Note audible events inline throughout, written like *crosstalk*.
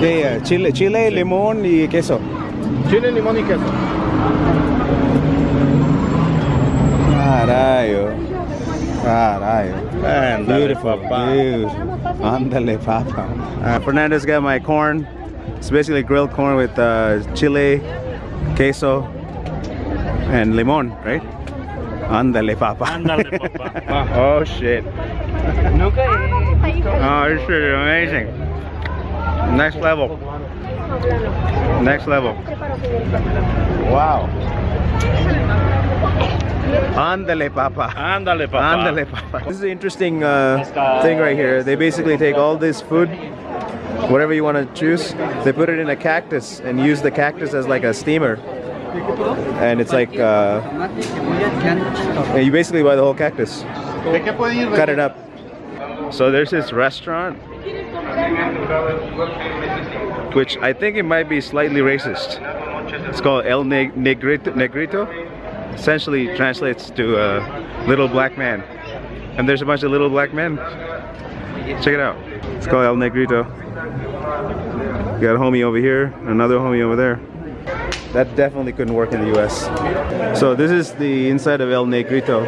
Yeah, yeah. Chile, chile, limón y queso. Chile, limón y queso. Carayo. Carayo. Ándale, Beautiful. papá. Beautiful. Ándale, papa. Uh, Fernando's got my corn. It's basically grilled corn with uh, chile, queso, and limon, right? Ándale, papa. Ándale, *laughs* papá. oh, shit. Nunca Oh, this shit is amazing. Next level. Next level. Wow. Ándale, papa. Ándale, papá. Ándale, papa. This is an interesting uh, thing right here. They basically take all this food, whatever you want to choose, they put it in a cactus and use the cactus as like a steamer. And it's like, uh, and you basically buy the whole cactus, ¿De qué pueden ir? cut it up. So there's this restaurant, which I think it might be slightly racist. It's called El Negrito. Negrito. Essentially translates to uh, little black man. And there's a bunch of little black men. Check it out. It's called El Negrito. You got a homie over here, another homie over there. That definitely couldn't work in the US. So this is the inside of El Negrito.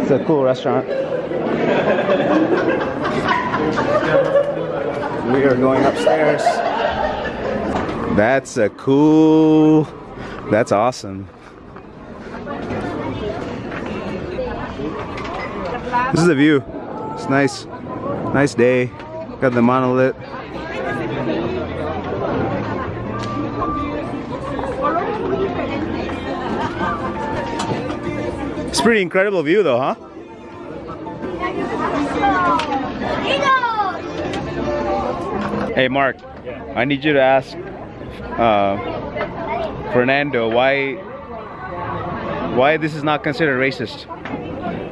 It's a cool restaurant. *laughs* We are going upstairs. That's a cool. That's awesome. This is the view. It's nice. Nice day. Got the monolith. It's pretty incredible view though, huh? Hey Mark, I need you to ask uh, Fernando why why this is not considered racist.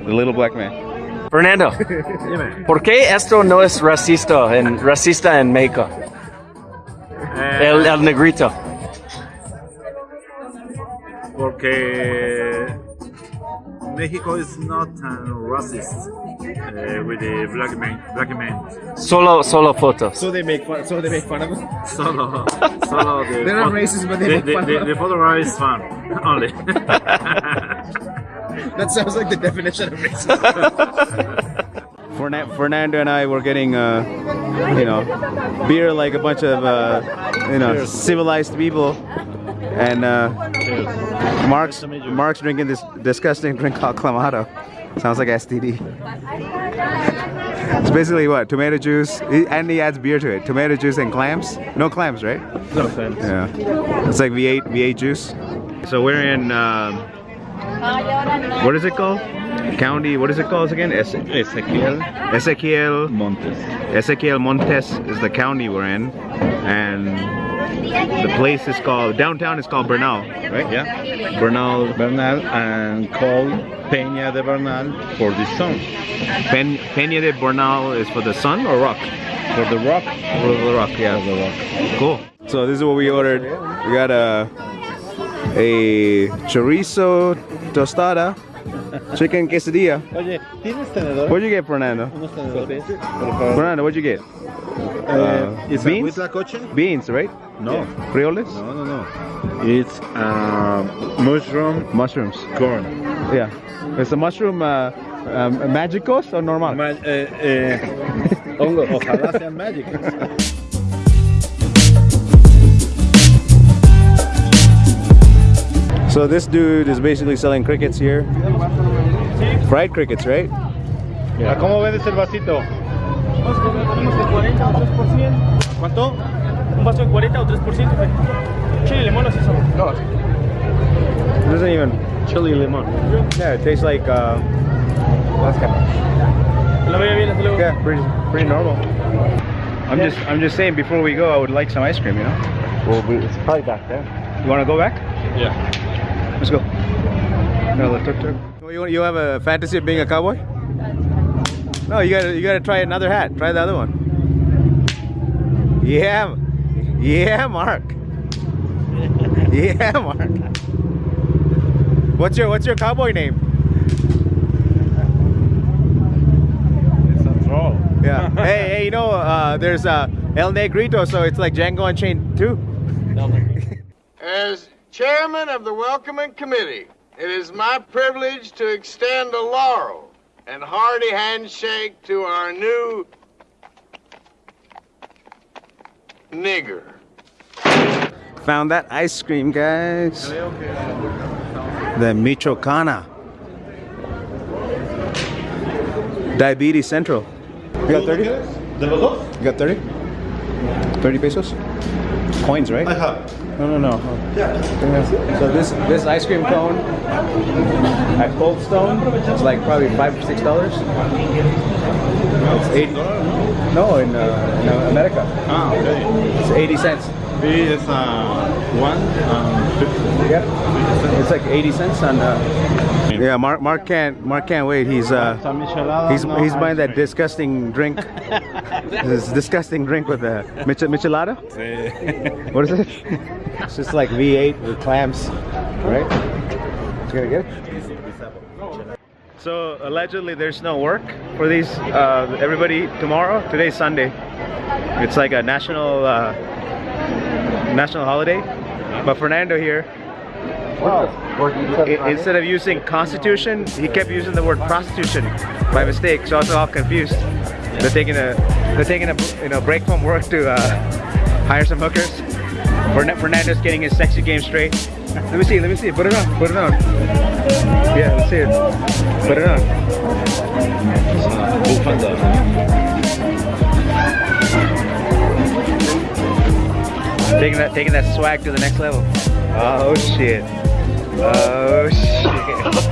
The little black man. Fernando, ¿por qué esto no es racista en, racista en México? El, el negrito. porque Mexico is not uh, racist uh, with the black man. Black man. Solo, solo fotos. So they make fun. So they make fun of him. Solo, *laughs* solo the. They're not racist, but they the, make the, fun the, of the photo is fun *laughs* only. *laughs* That sounds like the definition of racism. Fernando and I were getting, uh, you know, beer like a bunch of, uh, you know, civilized people, and uh, Mark's Mark's drinking this disgusting drink called clamato. Sounds like STD. It's basically what tomato juice, and he adds beer to it. Tomato juice and clams. No clams, right? no sense. Yeah. It's like V8 V8 juice. So we're in. Um, what is it called? County. What is it called again? Es- Ezequiel Ezequiel. Montes. Ezequiel Montes is the county we're in, and the place is called downtown is called Bernal, right? Yeah. Bernal. Bernal and called Peña de Bernal for the sun. Pen, Peña de Bernal is for the sun or rock? For the rock. For the rock, yeah. The rock. Cool. So this is what we ordered. We got a a chorizo tostada, chicken quesadilla. Oye, ¿tienes tenedor? What'd you get, Fernando? Unos tenedores. Por favor. Fernando, what'd you get? Uh, is beans? it huitlacoche? Beans, right? No. Frijoles? No, no, no. It's um, mushroom Mushrooms. corn. Yeah. It's a mushroom uh, um, magicos or normal? Ma- eh, eh, *laughs* hongo, ojalá sean mágicos. So this dude is basically selling crickets here. Fried crickets, right? ¿A cómo vendes el vasito? ¿Cuánto? Un vaso de 40 o 3%, fe. Chile, limón, así son. It doesn't even Chili limón. Yeah, it tastes like uh that's kind of bien, hasta yeah, pretty pretty normal. I'm just I'm just saying before we go I would like some ice cream, you know? Well, it's probably back there. You wanna go back? Yeah. Let's go. No, the tuk tuk. You, you have a fantasy of being a cowboy? No, you gotta you gotta try another hat. Try the other one. Yeah, yeah, Mark. *laughs* Yeah, Mark. What's your What's your cowboy name? It's a troll. Yeah. *laughs* hey, hey, you know, uh, there's uh, El Negrito, so it's like Django Unchained too. *laughs* As chairman of the welcoming committee, it is my privilege to extend a laurel and hearty handshake to our new nigger. Found that ice cream, guys. The Michoacana. Diabetes Central. You got 30? ¿De los? You got 30? 30 pesos? Coins, right? Ajá. No, no, no. So this this ice cream cone at Cold Stone, it's like probably five or six dollars. It's eight. No, in, uh, in uh, America, Ah, ok. it's 80 cents. B is uh, one um. Yep. It's like 80 cents on. Uh, yeah, Mark Mark can't Mark can't wait. He's uh he's he's buying that disgusting drink. *laughs* *laughs* this disgusting drink with the mich- michelada. What is it? It's just like V8 with clams, right? You gonna get it? So allegedly, there's no work for these. Uh, everybody tomorrow. Today's Sunday. It's like a national uh, national holiday. But Fernando here, i- instead of using constitution, he kept using the word prostitution by mistake. So I was all confused. They're taking a they're taking a you know break from work to uh, hire some hookers. Fern- Fernando's getting his sexy game straight. *laughs* Let me see. Let me see. Put it on. Put it on. Yeah, let's see it. Put it on. Taking that, taking that swag to the next level. Oh shit. Oh shit. *laughs*